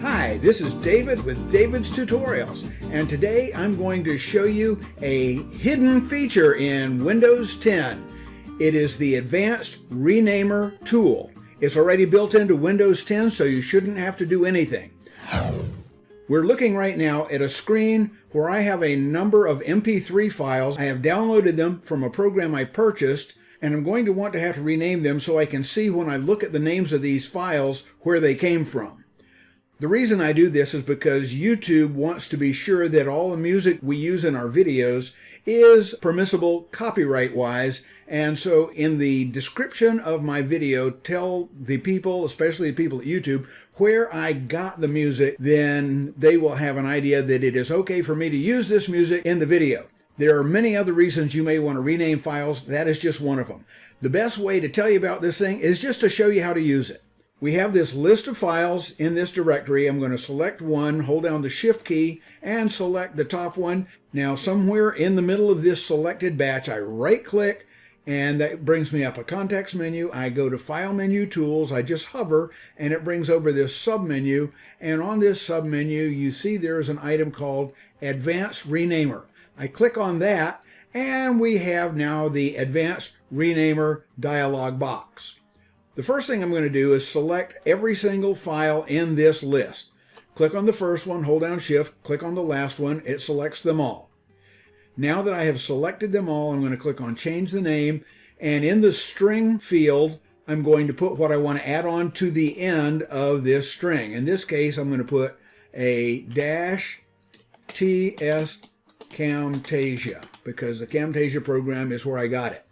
Hi, this is David with David's Tutorials, and today I'm going to show you a hidden feature in Windows 10. It is the Advanced Renamer tool. It's already built into Windows 10, so you shouldn't have to do anything. We're looking right now at a screen where I have a number of MP3 files. I have downloaded them from a program I purchased, and I'm going to want to have to rename them so I can see when I look at the names of these files where they came from. The reason I do this is because YouTube wants to be sure that all the music we use in our videos is permissible copyright-wise, and so in the description of my video, tell the people, especially the people at YouTube, where I got the music, then they will have an idea that it is okay for me to use this music in the video. There are many other reasons you may want to rename files. That is just one of them. The best way to tell you about this thing is just to show you how to use it. We have this list of files in this directory. I'm going to select one, hold down the shift key and select the top one. Now somewhere in the middle of this selected batch, I right click and that brings me up a context menu. I go to FileMenu Tools. I just hover and it brings over this submenu. And on this submenu, you see there's an item called advanced renamer. I click on that and we have now the advanced renamer dialog box. The first thing I'm going to do is select every single file in this list. Click on the first one, hold down shift, click on the last one, it selects them all. Now that I have selected them all, I'm going to click on change the name and in the string field, I'm going to put what I want to add on to the end of this string. In this case, I'm going to put a dash TS Camtasia because the Camtasia program is where I got it.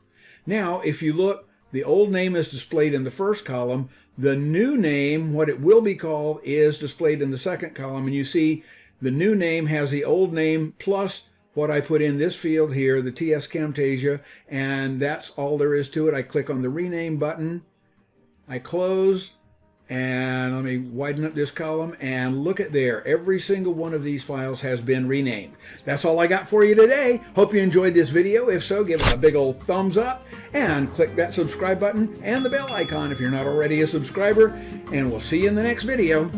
Now, if you look the old name is displayed in the first column. The new name, what it will be called, is displayed in the second column. And you see the new name has the old name plus what I put in this field here, the TS Camtasia, and that's all there is to it. I click on the rename button, I close, and let me widen up this column and look at there. Every single one of these files has been renamed. That's all I got for you today. Hope you enjoyed this video. If so, give it a big old thumbs up and click that subscribe button and the bell icon if you're not already a subscriber. And we'll see you in the next video.